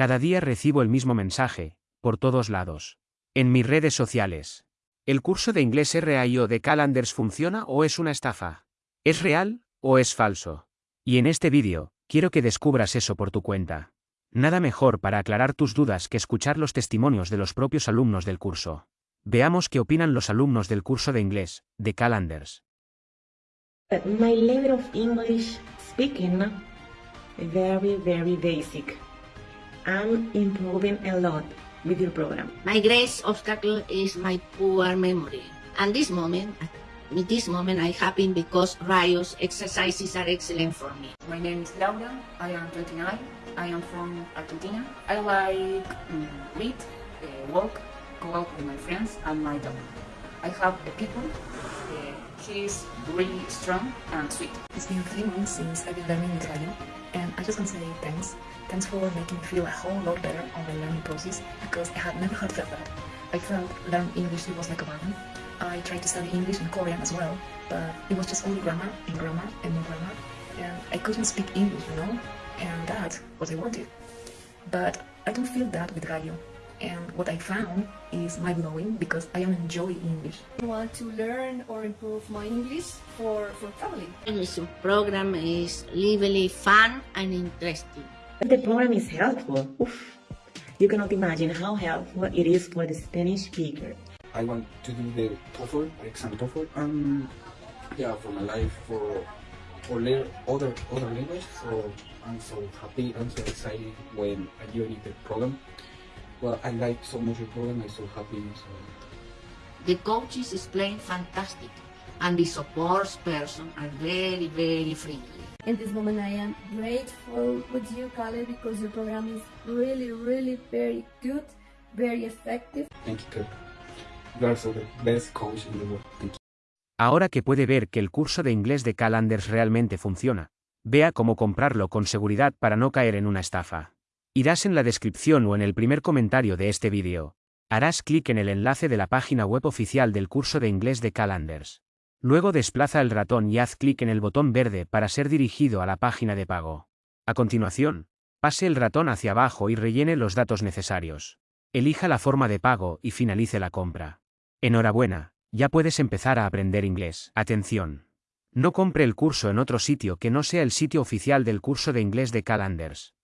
Cada día recibo el mismo mensaje, por todos lados. En mis redes sociales. ¿El curso de inglés RAIO de Calanders funciona o es una estafa? ¿Es real o es falso? Y en este vídeo, quiero que descubras eso por tu cuenta. Nada mejor para aclarar tus dudas que escuchar los testimonios de los propios alumnos del curso. Veamos qué opinan los alumnos del curso de inglés, de Calanders. My level of English speaking very very basic. I'm improving a lot with your program. My greatest obstacle is my poor memory. And this moment, at this moment, I happy because Rio's exercises are excellent for me. My name is Laura. I am 29. I am from Argentina. I like mm, read, uh, walk, go out with my friends and my dog. I have a people. Is really strong and sweet. It's been three months since I've been learning Italian, and I just want to say thanks. Thanks for making me feel a whole lot better on the learning process because I had never had felt that. I felt learning English was like a burden. I tried to study English and Korean as well, but it was just only grammar and grammar and more grammar, and I couldn't speak English, you know, and that's what I wanted. But I don't feel that with radio. And what I found is mind-blowing because I am enjoying English. I want to learn or improve my English for, for traveling. English program is really fun and interesting. The program is helpful. Oof. You cannot imagine how helpful it is for the Spanish speaker. I want to do the TOEFL, exam TOEFL, and yeah, for my life, for for learn other other language. So I'm so happy, I'm so excited when I joined the program. Well, I like so much the program, I'm so happy. So. The coaches explain fantastic and the support person are very, very friendly. In this moment, I am grateful with you, Kale, because your program is really, really very good, very effective. Thank you, Kirk. You are so the best coach in the world. Thank you. Ahora que puede ver que el curso de inglés de Calanders realmente funciona, vea cómo comprarlo con seguridad para no caer en una estafa. Irás en la descripción o en el primer comentario de este vídeo. Harás clic en el enlace de la página web oficial del curso de inglés de Calanders. Luego desplaza el ratón y haz clic en el botón verde para ser dirigido a la página de pago. A continuación, pase el ratón hacia abajo y rellene los datos necesarios. Elija la forma de pago y finalice la compra. Enhorabuena, ya puedes empezar a aprender inglés. Atención. No compre el curso en otro sitio que no sea el sitio oficial del curso de inglés de Calanders.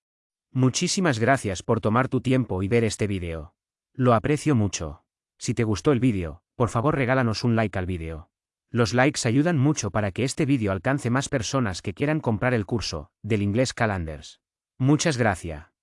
Muchísimas gracias por tomar tu tiempo y ver este vídeo. Lo aprecio mucho. Si te gustó el vídeo, por favor regálanos un like al vídeo. Los likes ayudan mucho para que este vídeo alcance más personas que quieran comprar el curso del inglés Calanders. Muchas gracias.